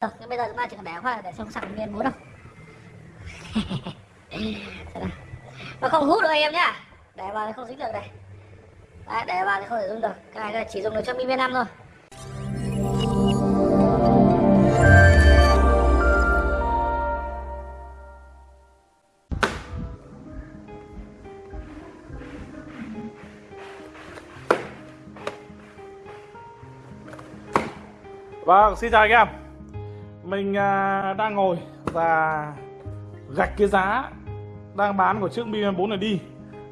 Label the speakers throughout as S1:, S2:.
S1: Rồi, nhưng bây giờ chúng ta chỉ cần để khoa để xong sạc nguyên bốn đâu. Nó không hút được anh em nhá. Để vào thì không dính được này. Đấy, để vào thì không thể dùng được. Cái này chỉ dùng được cho mi năm thôi.
S2: Vâng, xin chào anh em. Mình à, đang ngồi và gạch cái giá đang bán của chiếc Mi 4 này đi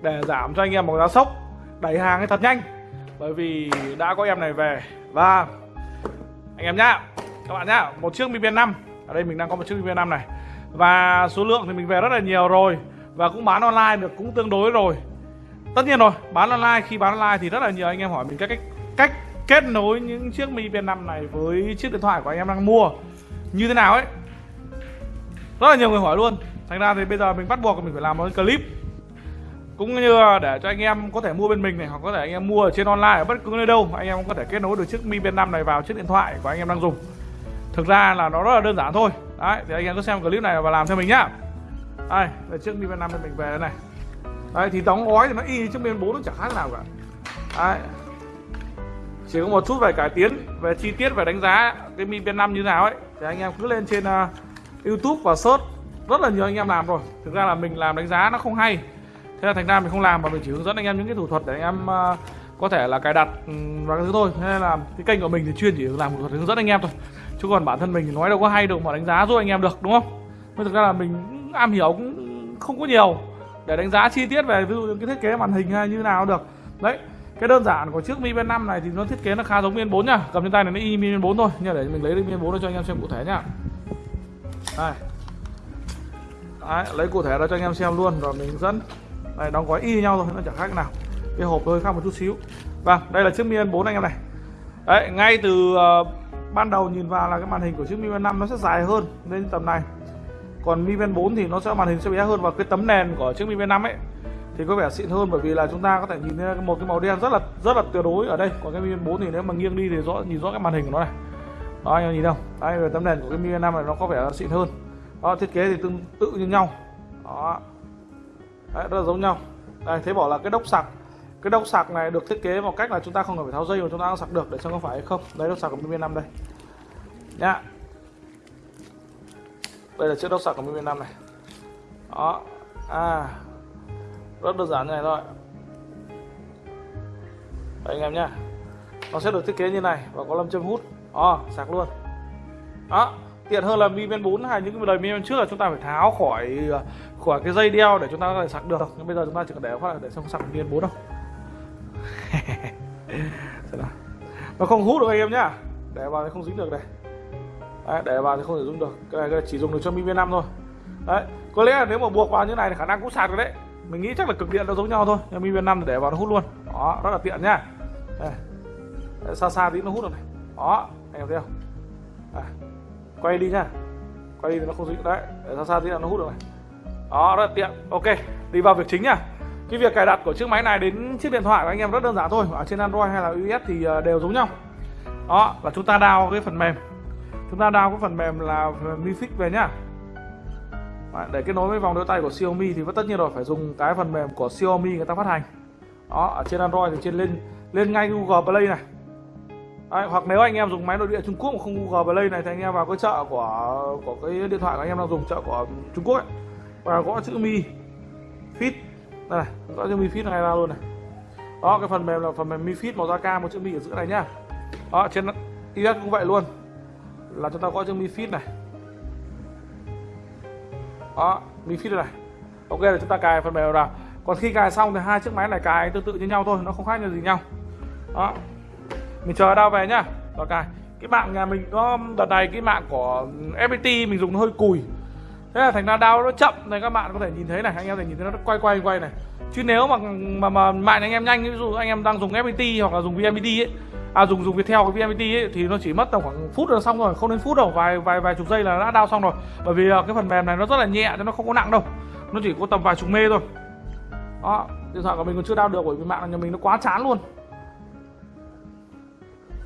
S2: Để giảm cho anh em một giá sốc. Đẩy hàng ấy thật nhanh Bởi vì đã có em này về. Và anh em nhá Các bạn nhá, một chiếc Mi 5 Ở đây mình đang có một chiếc Mi 5 này. Và số lượng thì mình về rất là nhiều rồi Và cũng bán online được cũng tương đối rồi. Tất nhiên rồi, bán online khi bán online thì rất là nhiều anh em hỏi mình các cách cách kết nối những chiếc Mi Band 5 này với chiếc điện thoại của anh em đang mua như thế nào ấy? Rất là nhiều người hỏi luôn. Thành ra thì bây giờ mình bắt buộc mình phải làm một clip. Cũng như để cho anh em có thể mua bên mình này, hoặc có thể anh em mua ở trên online ở bất cứ nơi đâu. Anh em có thể kết nối được chiếc Mi Band 5 này vào chiếc điện thoại của anh em đang dùng. Thực ra là nó rất là đơn giản thôi. Đấy, thì anh em cứ xem clip này và làm theo mình nhá. Đây là chiếc Mi Band 5 mình về đây này. Đấy, thì đóng gói thì nó y chiếc Mi Band 4 nó chẳng khác nào cả. Đấy chỉ có một chút về cải tiến về chi tiết về đánh giá cái Mi Band 5 như nào ấy. Thì anh em cứ lên trên uh, YouTube và search. Rất là nhiều anh em làm rồi. Thực ra là mình làm đánh giá nó không hay. Thế là thành ra mình không làm mà mình chỉ hướng dẫn anh em những cái thủ thuật để anh em uh, có thể là cài đặt ừ, và cái thứ thôi. Nên là cái kênh của mình thì chuyên chỉ làm thủ thuật hướng dẫn anh em thôi. Chứ còn bản thân mình thì nói đâu có hay đâu mà đánh giá giúp anh em được đúng không? Nhưng thực ra là mình am hiểu cũng không có nhiều để đánh giá chi tiết về ví dụ cái thiết kế màn hình hay như nào được. Đấy cái đơn giản của chiếc Mi Band 5 này thì nó thiết kế nó khá giống Mi Band 4 nha cầm trên tay này nó y Mi Band 4 thôi. Nhưng để mình lấy Mi Band 4 cho anh em xem cụ thể nhá. Đây. Đấy, lấy cụ thể ra cho anh em xem luôn rồi mình dẫn. Đây đóng gói y nhau thôi nó chẳng khác nào. Cái hộp hơi khác một chút xíu. Vâng đây là chiếc Mi Band 4 anh em này. Đấy ngay từ uh, ban đầu nhìn vào là cái màn hình của chiếc Mi Band 5 nó sẽ dài hơn lên tầm này. Còn Mi Band 4 thì nó sẽ màn hình sẽ bé hơn và cái tấm nền của chiếc Mi Band 5 ấy thì có vẻ xịn hơn bởi vì là chúng ta có thể nhìn thấy một cái màu đen rất là rất là tuyệt đối ở đây. Còn cái Mi 4 thì nếu mà nghiêng đi thì rõ nhìn rõ cái màn hình của nó này. Đó anh em nhìn không? Đây về tấm nền của cái Mi 5 này nó có vẻ xịn hơn. Đó thiết kế thì tương tự như nhau. Đó. Đấy, rất là giống nhau. Đây thế bảo là cái đốc sạc cái đốc sạc này được thiết kế một cách là chúng ta không cần phải tháo dây mà chúng ta sạc được để xem có phải hay không? Đây đốc sạc của Mi 5 đây. Nhá. Đây là chiếc đốc sạc của Mi 5 này. Đó. À rất đơn giản như này thôi. Đấy anh em nhá. Nó sẽ được thiết kế như này và có lâm châm hút. Đó sạc luôn. Đó tiện hơn là Mi Band 4 hay những cái đời Mi Band trước là chúng ta phải tháo khỏi ờ, khỏi cái dây đeo để chúng ta có thể sạc được. Nhưng bây giờ chúng ta chỉ cần để phát để xong sạc Mi Band 4 đâu nó không hút được anh em nhá. Để vào thì không dính được này. Đấy, để vào thì không thể dùng được. Cái này, cái này chỉ dùng được cho Mi Band 5 thôi. Đấy có lẽ là nếu mà buộc vào như này thì khả năng cũng sạc được đấy mình nghĩ chắc là cực điện nó giống nhau thôi, nhưng mi năm để vào nó hút luôn. Đó, rất là tiện nhá đây. xa xa tí nó hút được này. Đó, anh em thấy không? À. quay đi nhá quay đi thì nó không dính. Đấy, để xa xa tí là nó hút được này. Đó, rất là tiện. Ok, đi vào việc chính nhá cái việc cài đặt của chiếc máy này đến chiếc điện thoại của anh em rất đơn giản thôi. Ở trên android hay là ios thì ờ, đều giống nhau. Đó là chúng ta đào cái phần mềm. Chúng ta đào cái phần mềm là mi fix về nhá để kết nối với vòng đeo tay của Xiaomi thì tất nhiên rồi phải dùng cái phần mềm của Xiaomi người ta phát hành. Đó ở trên Android thì trên lên lên ngay Google Play này. Đấy, hoặc nếu anh em dùng máy nội địa Trung Quốc mà không Google Play này thì anh em vào cái chợ của của cái điện thoại của anh em đang dùng chợ của Trung Quốc ấy. Và gõ chữ Mi Fit. Đây này gõ chữ Mi Fit này ra luôn này. Đó cái phần mềm là phần mềm Mi Fit màu da cam một chữ Mi ở giữa này nhá. Đó trên iOS cũng vậy luôn. Là chúng ta gõ chữ Mi Fit này đó mi fit này. Ok là chúng ta cài phần mềm vào. Còn khi cài xong thì hai chiếc máy này cài tương tự như nhau thôi nó không khác nhau gì nhau. Đó. Mình chờ đau về nhá. Rồi cài. Cái mạng nhà mình có đợt này cái mạng của FPT mình dùng nó hơi cùi. Thế là thành ra đau nó chậm. Này các bạn có thể nhìn thấy này anh em có thể nhìn thấy nó quay quay quay này. Chứ nếu mà mà, mà mạng anh em nhanh ví dụ anh em đang dùng FPT hoặc là dùng VNPT ấy à dùng dùng Viettel cái VNPT ấy, thì nó chỉ mất tầm khoảng phút là xong rồi không đến phút đâu vài vài vài chục giây là đã đao xong rồi. Bởi vì à, cái phần mềm này nó rất là nhẹ cho nó không có nặng đâu. Nó chỉ có tầm vài chục mê thôi. Đó điện thoại của mình còn chưa đao được bởi vì mạng nhà mình nó quá chán luôn.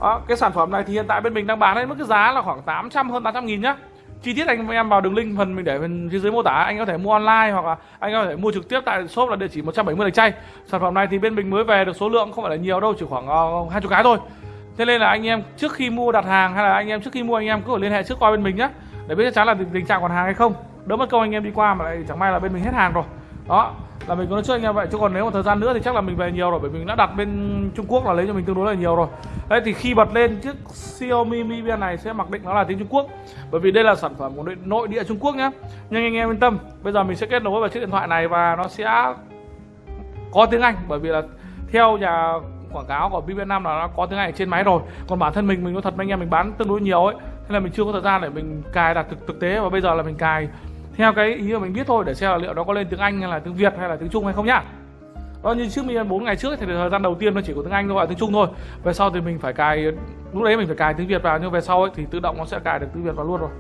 S2: Đó, cái sản phẩm này thì hiện tại bên mình đang bán với mức cái giá là khoảng 800 hơn 800 nghìn nhá. Chi tiết anh em vào đường link phần mình để bên phía dưới mô tả anh có thể mua online hoặc là anh có thể mua trực tiếp tại shop là địa chỉ 170 lạch chay. Sản phẩm này thì bên mình mới về được số lượng không phải là nhiều đâu chỉ khoảng uh, hai chục cái thôi thế nên là anh em trước khi mua đặt hàng hay là anh em trước khi mua anh em cứ phải liên hệ trước qua bên mình nhé để biết chắc chắn là tình, tình trạng còn hàng hay không. Đỡ mất công anh em đi qua mà lại chẳng may là bên mình hết hàng rồi. Đó là mình có nói trước anh em vậy. Chứ còn nếu một thời gian nữa thì chắc là mình về nhiều rồi bởi vì mình đã đặt bên Trung Quốc là lấy cho mình tương đối là nhiều rồi. Đấy thì khi bật lên chiếc Xiaomi Mi Band này sẽ mặc định nó là tiếng Trung Quốc. Bởi vì đây là sản phẩm của nội, nội địa Trung Quốc nhá. Nhưng anh em yên tâm. Bây giờ mình sẽ kết nối vào chiếc điện thoại này và nó sẽ có tiếng Anh. Bởi vì là theo nhà quảng cáo của Mi Band 5 là nó có tiếng Anh ở trên máy rồi. Còn bản thân mình mình nói thật với anh em, mình bán tương đối nhiều ấy. Thế là mình chưa có thời gian để mình cài đặt thực thực tế và bây giờ là mình cài theo cái ý mà mình biết thôi để xem là liệu nó có lên tiếng Anh hay là tiếng Việt hay là tiếng Trung hay không nhá. Đó như trước mình bốn ngày trước thì thời gian đầu tiên nó chỉ có tiếng Anh thôi và tiếng Trung thôi. Về sau thì mình phải cài, lúc đấy mình phải cài tiếng Việt vào, nhưng về sau ấy thì tự động nó sẽ cài được tiếng Việt vào luôn rồi.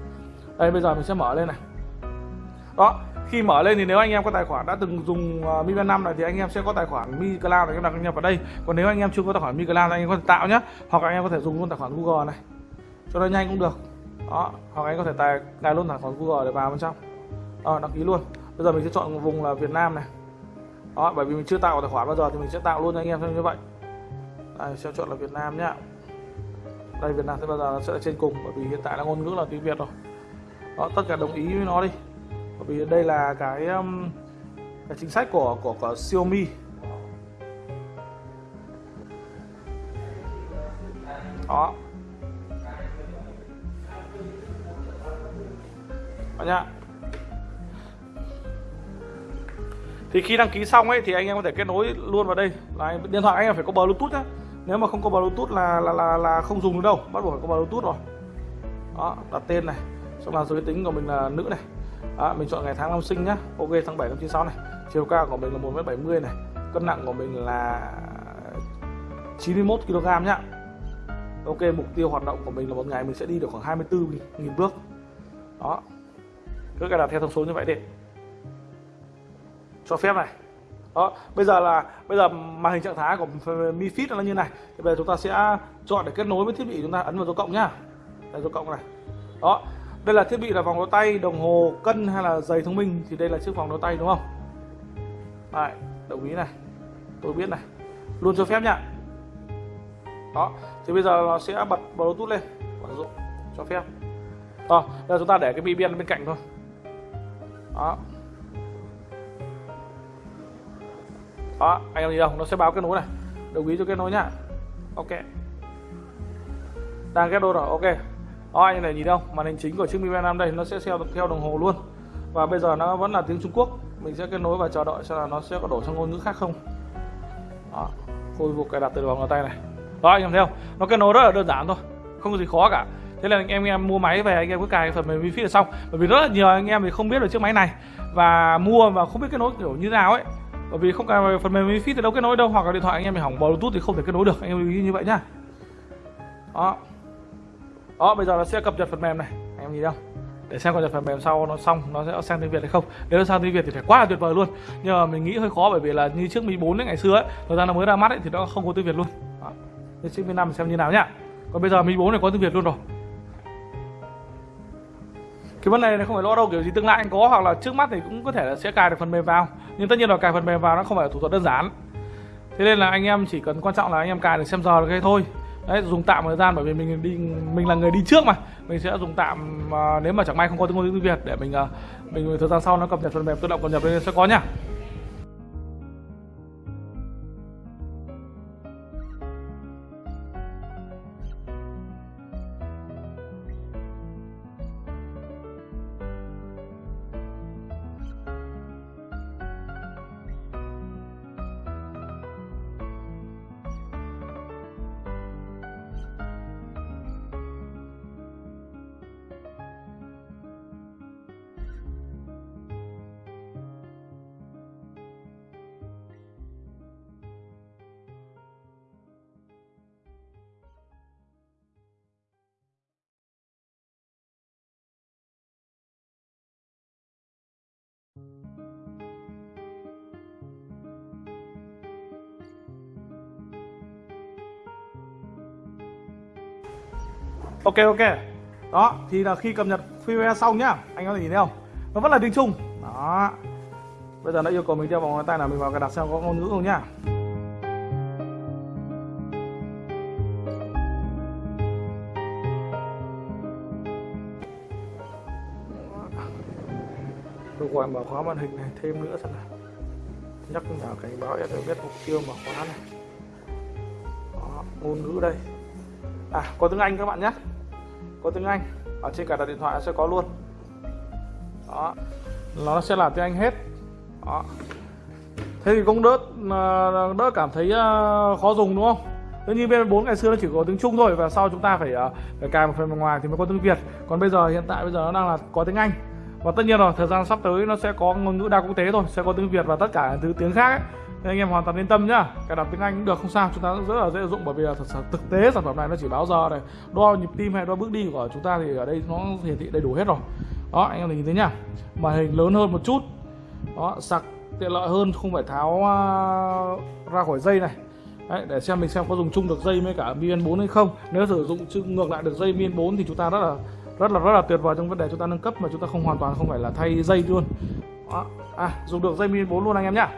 S2: Đây, bây giờ mình sẽ mở lên này. Đó khi mở lên thì nếu anh em có tài khoản đã từng dùng uh, Mi Band 5 này thì anh em sẽ có tài khoản Mi Cloud này các bạn nhập vào đây. Còn nếu anh em chưa có tài khoản Mi Cloud thì anh em có thể tạo nhé hoặc anh em có thể dùng luôn tài khoản Google này. Cho nó nhanh cũng được. Đó. Hoặc anh có thể tài cài luôn tài khoản Google để vào bên trong. Đó, đăng ký luôn. Bây giờ mình sẽ chọn vùng là Việt Nam này. Đó bởi vì mình chưa tạo tài khoản bao giờ thì mình sẽ tạo luôn cho anh em như vậy. Đây sẽ chọn là Việt Nam nhá. Đây Việt Nam sẽ bao giờ nó sẽ ở trên cùng bởi vì hiện tại là ngôn ngữ là tiếng Việt rồi. Đó tất cả đồng ý với nó đi bởi vì đây là cái um, cái chính sách của của, của Xiaomi. Đó. Đó nhá thì khi đăng ký xong ấy thì anh em có thể kết nối luôn vào đây. Là điện thoại anh em phải có bluetooth nhá. Nếu mà không có bluetooth là là là, là không dùng được đâu. Bắt buộc phải có bluetooth rồi. Đó đặt tên này. Xong là giới tính của mình là nữ này à, mình chọn ngày tháng năm sinh nhá. Ok tháng 7 năm 96 này. Chiều cao của mình là 1 m 70 này. Cân nặng của mình là 91 kg nhá. Ok mục tiêu hoạt động của mình là một ngày mình sẽ đi được khoảng 24 nghìn bước. Đó. Cứ cài đặt theo thông số như vậy đi. Cho phép này. Đó bây giờ là bây giờ màn hình trạng thái của Mi Fit nó như này. Thì bây giờ chúng ta sẽ chọn để kết nối với thiết bị chúng ta ấn vào dấu cộng nhá. Đây dấu cộng này. Đó đây là thiết bị là vòng đeo tay đồng hồ cân hay là giày thông minh thì đây là chiếc vòng đeo tay đúng không? Đấy, đồng ý này. Tôi biết này. Luôn cho phép nhá đó thì bây giờ nó sẽ bật bluetooth lên. Sử dụng cho phép. Đó giờ chúng ta để cái bi biên bên cạnh thôi. Đó. Đó anh em gì đâu, nó sẽ báo kết nối này. Đồng ý cho kết nối nhá ok. Đang kết nối rồi ok đó như này nhìn không? Màn hình chính của chiếc Mi Band 5 đây nó sẽ theo theo đồng hồ luôn. Và bây giờ nó vẫn là tiếng Trung Quốc. Mình sẽ kết nối và chờ đợi xem là nó sẽ có đổ sang ngôn ngữ khác không. Đó khôi phục cài đặt từ vòng tay này. Đó anh em thấy không? Nó kết nối rất là đơn giản thôi, không có gì khó cả. Thế là anh em em mua máy về, anh em cứ cài phần mềm wifi là xong. Bởi vì rất là nhiều anh em thì không biết được chiếc máy này. Và mua và không biết kết nối kiểu như nào ấy. Bởi vì không cài phần mềm wifi thì đâu kết nối đâu, hoặc là điện thoại anh em bị hỏng bluetooth thì không thể kết nối được. Anh em lưu ý như vậy nhá. Đó đó, bây giờ nó sẽ cập nhật phần mềm này. Anh em nhìn không để xem cập nhật phần mềm sau nó xong, nó sẽ sang tiếng việt hay không. Nếu nó sang tiếng việt thì phải quá là tuyệt vời luôn. Nhưng mà mình nghĩ hơi khó, bởi vì là như trước mi 4 ngày xưa ấy, thời gian nó mới ra mắt ấy, thì nó không có tiếng việt luôn. Đó. Nên chiếc mi 5 xem như nào nhá. Còn bây giờ mi 4 này có tiếng việt luôn rồi. Cái vấn đề này không phải lo đâu, kiểu gì tương lai anh có, hoặc là trước mắt thì cũng có thể là sẽ cài được phần mềm vào. Nhưng tất nhiên là cài phần mềm vào nó không phải là thủ thuật đơn giản. Thế nên là anh em chỉ cần quan trọng là anh em cài được xem giờ được cái thôi đấy dùng tạm thời gian bởi vì mình đi mình là người đi trước mà. Mình sẽ dùng tạm uh, nếu mà chẳng may không có tiếng ngôn tiếng việt để mình uh, mình thời gian sau nó cập nhật phần mềm tự động cập nhật lên sẽ có nhá ok ok. Đó thì là khi cập nhật firmware xong nhá. Anh có thể nhìn thấy không? Nó vẫn là tiếng trung. Đó. Bây giờ nó yêu cầu mình đeo vòng ngón tay là mình vào cài đặt xem có ngôn ngữ không nhá. Tôi gọi mở khóa màn hình này thêm nữa thật là. Nhắc nhở cảnh báo em biết mục tiêu mở khóa này. Đó, ngôn ngữ đây à có tiếng Anh các bạn nhé. Có tiếng Anh. Ở trên cả đặt điện thoại sẽ có luôn. Đó. Nó sẽ là tiếng Anh hết. Đó. Thế thì cũng đỡ ờ, đỡ cảm thấy ờ, khó dùng đúng không? Tất nhiên bên 4 ngày xưa nó chỉ có tiếng Trung thôi và sau chúng ta phải ờ, phải cài một phần bên ngoài thì mới có tiếng Việt. Còn bây giờ hiện tại bây giờ nó đang là có tiếng Anh và tất nhiên rồi thời gian sắp tới nó sẽ có ngôn ngữ đa quốc tế thôi sẽ có tiếng Việt và tất cả thứ tiếng khác ấy. Nên anh em hoàn toàn yên tâm nhá cài đặt tiếng Anh cũng được không sao chúng ta rất là dễ dụng bởi vì là thật sự thực tế sản phẩm này nó chỉ báo giờ này đo nhịp tim hay đo bước đi của chúng ta thì ở đây nó hiển thị đầy đủ hết rồi. Đó anh em nhìn thấy nhá màn hình lớn hơn một chút. Đó sạc tiện lợi hơn không phải tháo uh, ra khỏi dây này. Đấy, để xem mình xem có dùng chung được dây với cả BN4 hay không. Nếu sử dụng ngược lại được dây BN4 thì chúng ta rất là rất là rất là tuyệt vời trong vấn đề chúng ta nâng cấp mà chúng ta không hoàn toàn không phải là thay dây luôn. Đó. à dùng được dây Mi 4 luôn anh em nhá.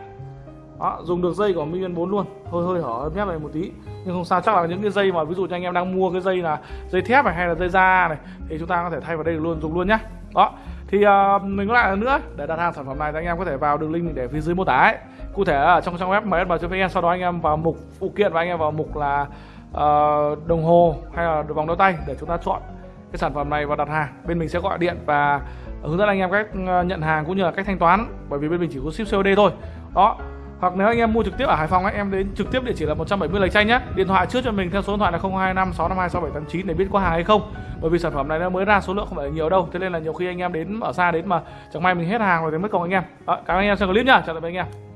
S2: Đó, dùng được dây của Mi 4 luôn. Hơi hơi hở mép này một tí nhưng không sao chắc là những cái dây mà ví dụ như anh em đang mua cái dây là dây thép này hay là dây da này thì chúng ta có thể thay vào đây được luôn dùng luôn nhá. Đó thì uh, mình có lại nữa để đặt hàng sản phẩm này thì anh em có thể vào đường link mình để phía dưới mô tả ấy. Cụ thể ở trong trang web msm.vn sau đó anh em vào mục phụ kiện và anh em vào mục là uh, đồng hồ hay là vòng đeo tay để chúng ta chọn cái sản phẩm này và đặt hàng bên mình sẽ gọi điện và hướng dẫn anh em cách ờ, nhận hàng cũng như là cách thanh toán bởi vì bên mình chỉ có ship COD thôi. Đó. Hoặc nếu anh em mua trực tiếp ở Hải Phòng ấy, em đến trực tiếp địa chỉ là 170 Lạch Chanh nhé. Điện thoại trước cho mình theo số điện thoại là 025 652 6789 để biết có hàng hay không. Bởi vì sản phẩm này nó mới ra số lượng không phải nhiều đâu. Thế nên là nhiều khi anh em đến ở xa đến mà chẳng may mình hết hàng rồi thì mất công anh em. Đó, cảm ơn anh em xem clip nhá. Chào tạm biệt anh em.